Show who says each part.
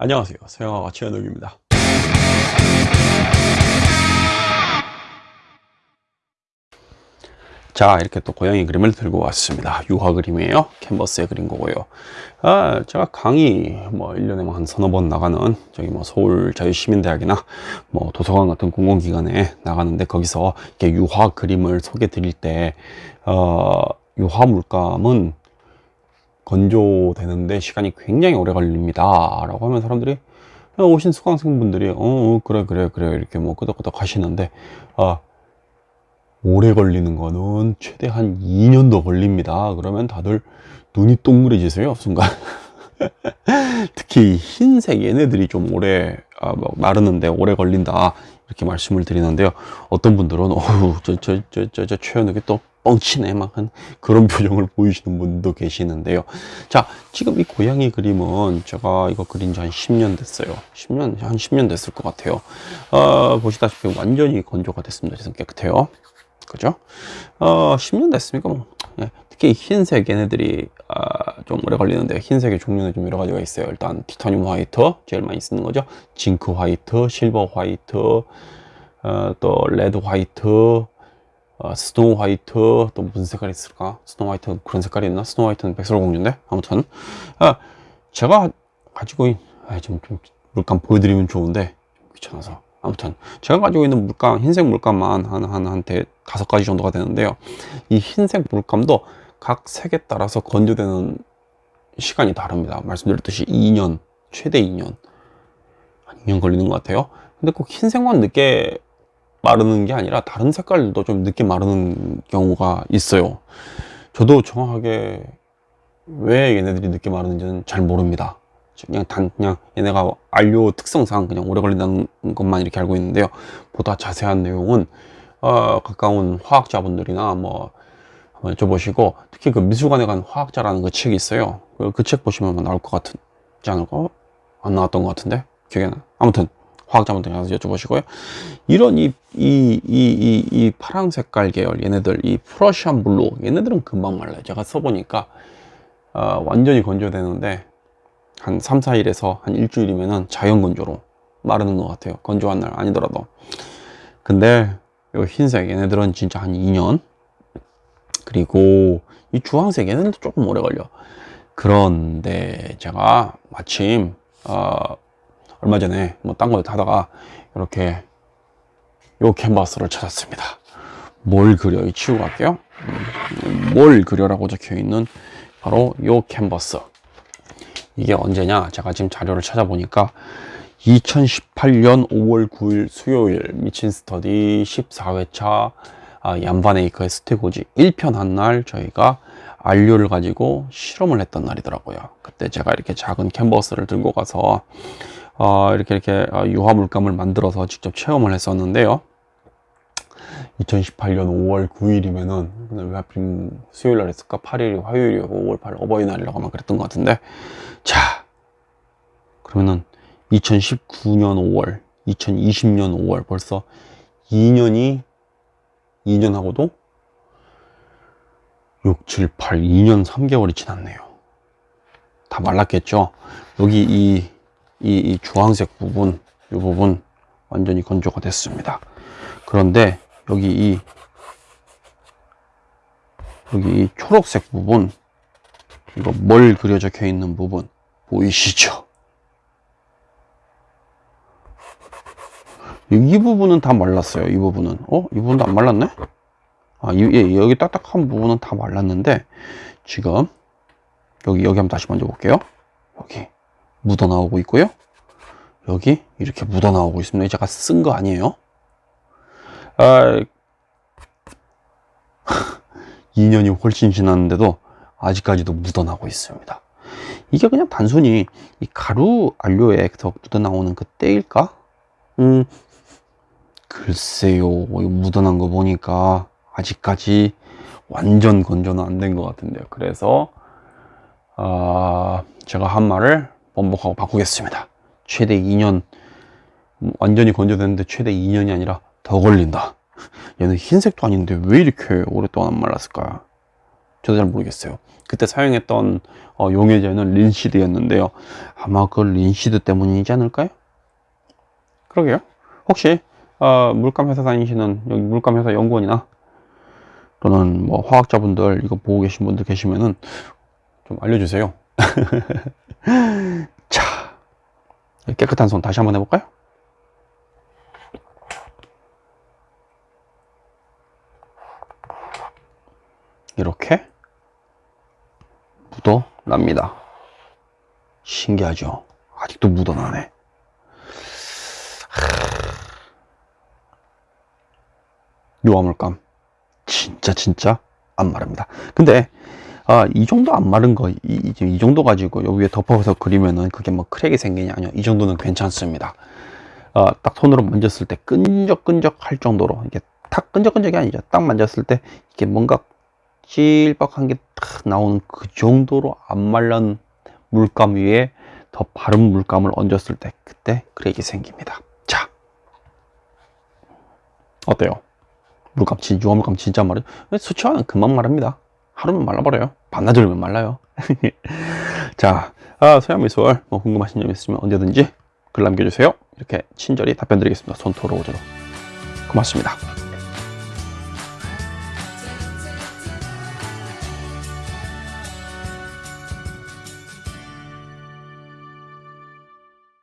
Speaker 1: 안녕하세요. 서영아가 최현욱입니다. 자 이렇게 또 고양이 그림을 들고 왔습니다. 유화 그림이에요. 캔버스에 그린 거고요. 아 제가 강의 뭐 1년에 뭐 한 서너 번 나가는 저기 뭐 서울 자유시민대학이나 뭐 도서관 같은 공공기관에 나가는데 거기서 이렇게 유화 그림을 소개 드릴 때 어, 유화 물감은 건조되는데 시간이 굉장히 오래 걸립니다 라고 하면 사람들이 오신 수강생분들이 어, 어 그래 그래 그래 이렇게 뭐 끄덕끄덕 하시는데 아 오래 걸리는 거는 최대 한 2년 더 걸립니다 그러면 다들 눈이 동그래지세요 순간 특히 흰색 얘네들이 좀 오래 아, 뭐 마르는데 오래 걸린다 이렇게 말씀을 드리는데요 어떤 분들은 어우 저저 저저저 최현욱이 또 뻥치네 막 한 그런 표정을 보이시는 분도 계시는데요 자 지금 이 고양이 그림은 제가 이거 그린 지 한 10년 됐어요 10년 한 10년 됐을 것 같아요 어, 보시다시피 완전히 건조가 됐습니다 지금 깨끗해요 그죠? 어, 10년 됐으니까 뭐, 예. 특히 흰색 얘네들이 아, 좀 오래 걸리는데 흰색의 종류는 좀 여러 가지가 있어요. 일단 티타늄 화이트 제일 많이 쓰는 거죠. 징크 화이트, 실버 화이트, 어, 또 red white, 어, snow white, 또 무슨 색깔이 있을까? snow white 그런 색깔이 있나? Snow White는 백설공주인데? 아무튼. 아, 제가 가지고 있, 아, 좀, 좀 물감 보여드리면 좋은데 귀찮아서. 아무튼 제가 가지고 있는 물감 흰색 물감만 한한 한테 다섯 가지 정도가 되는데요. 이 흰색 물감도 각 색에 따라서 건조되는 시간이 다릅니다. 말씀드렸듯이 2년 최대 2년 한 2년 걸리는 것 같아요. 근데 꼭 흰색만 늦게 마르는 게 아니라 다른 색깔도 좀 늦게 마르는 경우가 있어요. 저도 정확하게 왜 얘네들이 늦게 마르는지는 잘 모릅니다. 그냥 단 그냥 얘네가 안료 특성상 그냥 오래 걸린다는 것만 이렇게 알고 있는데요. 보다 자세한 내용은 어, 가까운 화학자분들이나 뭐 한번 여쭤보시고 특히 그 미술관에 간 화학자라는 그 책이 있어요. 그 책 보시면 나올 것 같지 않을까? 안 나왔던 것 같은데? 기억이 나. 아무튼 화학자분들 가서 여쭤보시고요. 이런 이, 이, 이, 이, 이 파랑 색깔 계열 얘네들 이 프러시안 블루 얘네들은 금방 말라요. 제가 써보니까 어, 완전히 건조되는데 한 3, 4일에서 한 일주일이면은 자연 건조로 마르는 것 같아요. 건조한 날 아니더라도. 근데 요 흰색 얘네들은 진짜 한 2년? 그리고 이 주황색 얘네들도 조금 오래 걸려. 그런데 제가 마침 어, 얼마 전에 뭐딴거 하다가 이렇게 요 캔버스를 찾았습니다. 뭘 그려? 이 치우고 갈게요. 음, 뭘 그려라고 적혀 있는 바로 요 캔버스. 이게 언제냐? 제가 지금 자료를 찾아보니까 2018년 5월 9일 수요일 미친 스터디 14회차 아, 얀바네이커의 스테고지 1편 한 날 저희가 안료를 가지고 실험을 했던 날이더라고요. 그때 제가 이렇게 작은 캔버스를 들고 가서 어, 이렇게 이렇게 어, 유화 물감을 만들어서 직접 체험을 했었는데요. 2018년 5월 9일이면은 왜 하필 수요일 날 했을까? 8일이 화요일이고 5월 8일 어버이날이라고 아마 그랬던 것 같은데. 자 그러면은 2019년 5월 2020년 5월 벌써 2년이 2년하고도 6, 7, 8, 2년 3개월이 지났네요. 다 말랐겠죠? 여기 이, 이, 이 주황색 부분 이 부분 완전히 건조가 됐습니다 그런데 여기 이 여기 이 초록색 부분 이거 뭘 그려 적혀 있는 부분 보이시죠? 이 부분은 다 말랐어요. 이 부분은. 어? 이 부분도 안 말랐네? 아, 이, 예, 여기 딱딱한 부분은 다 말랐는데, 지금, 여기, 여기 한번 다시 만져 볼게요. 여기, 묻어 나오고 있고요. 여기, 이렇게 묻어 나오고 있습니다. 제가 쓴거 아니에요. 아, 2년이 훨씬 지났는데도 아직까지도 묻어나고 있습니다. 이게 그냥 단순히 이 가루 안료에서 묻어나오는 그 때일까? 음, 글쎄요. 묻어난 거 보니까 아직까지 완전 건조는 안 된 것 같은데요. 그래서 어, 제가 한 말을 번복하고 바꾸겠습니다. 최대 2년 완전히 건조됐는데 최대 2년이 아니라 더 걸린다. 얘는 흰색도 아닌데 왜 이렇게 오랫동안 안 말랐을까? 저도 잘 모르겠어요. 그때 사용했던 어, 용해제는 린시드였는데요. 아마 그 린시드 때문이지 않을까요? 그러게요. 혹시 어, 물감 회사 다니시는 여기 물감 회사 연구원이나 또는 뭐 화학자분들 이거 보고 계신 분들 계시면은 좀 알려주세요. 자, 깨끗한 손 다시 한번 해볼까요? 이렇게 묻어납니다. 신기하죠? 아직도 묻어나네. 요화물감 진짜 진짜 안 마릅니다. 근데 아, 이 정도 안 마른 거, 이, 이, 이 정도 가지고 여기 위에 덮어서 그리면은 그게 뭐 크랙이 생기냐, 아니요. 이 정도는 괜찮습니다. 아, 딱 손으로 만졌을 때 끈적끈적 할 정도로, 이게 탁 끈적끈적이 아니죠. 딱 만졌을 때 이게 뭔가 찔박한 게 탁 나오는 그 정도로 안 말른 물감 위에 더 바른 물감을 얹었을 때 그때 크랙이 생깁니다. 자, 어때요? 물감 진 유화물감 진짜 마르 수치화는 금방 마릅니다. 하루면 말라버려요. 반나절이면 말라요. 자, 아, 서양미술 뭐 궁금하신 점 있으면 언제든지 글 남겨주세요. 이렇게 친절히 답변 드리겠습니다. 손토로 오도록 고맙습니다.